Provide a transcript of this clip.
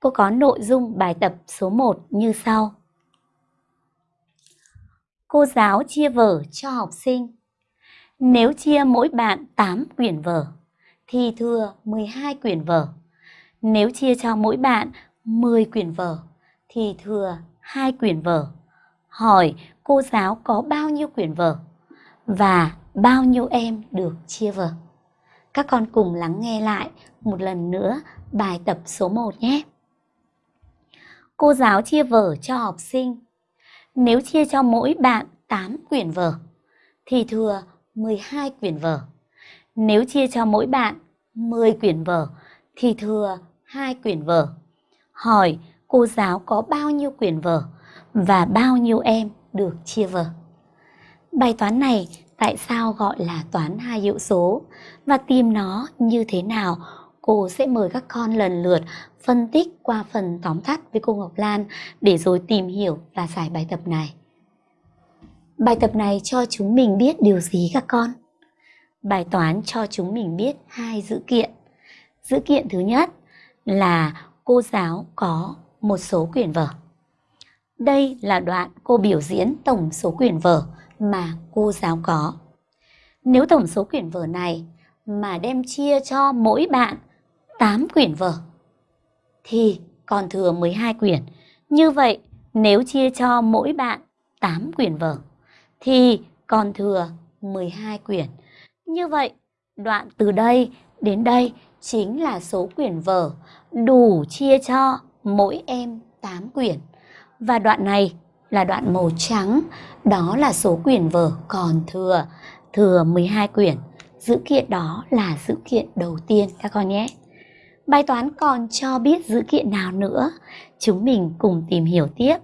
cô có nội dung bài tập số 1 như sau. Cô giáo chia vở cho học sinh. Nếu chia mỗi bạn 8 quyển vở, thì thừa 12 quyển vở. Nếu chia cho mỗi bạn 10 quyển vở, thì thừa 2 quyển vở. Hỏi cô giáo có bao nhiêu quyển vở và bao nhiêu em được chia vở. Các con cùng lắng nghe lại một lần nữa bài tập số 1 nhé. Cô giáo chia vở cho học sinh. Nếu chia cho mỗi bạn 8 quyển vở, thì thừa 12 quyển vở. Nếu chia cho mỗi bạn 10 quyển vở, thì thừa 2 quyển vở. Hỏi cô giáo có bao nhiêu quyển vở và bao nhiêu em được chia vở. Bài toán này tại sao gọi là toán hai hiệu số và tìm nó như thế nào cô sẽ mời các con lần lượt phân tích qua phần tóm tắt với cô Ngọc Lan để rồi tìm hiểu và giải bài tập này. Bài tập này cho chúng mình biết điều gì các con? Bài toán cho chúng mình biết hai dữ kiện. Dữ kiện thứ nhất là cô giáo có một số quyển vở. Đây là đoạn cô biểu diễn tổng số quyển vở mà cô giáo có. Nếu tổng số quyển vở này mà đem chia cho mỗi bạn 8 quyển vở thì còn thừa 12 quyển. Như vậy, nếu chia cho mỗi bạn 8 quyển vở thì còn thừa 12 quyển. Như vậy, đoạn từ đây đến đây chính là số quyển vở đủ chia cho mỗi em 8 quyển. Và đoạn này là đoạn màu trắng, đó là số quyển vở còn thừa, thừa 12 quyển. Dữ kiện đó là dữ kiện đầu tiên các con nhé. Bài toán còn cho biết dữ kiện nào nữa? Chúng mình cùng tìm hiểu tiếp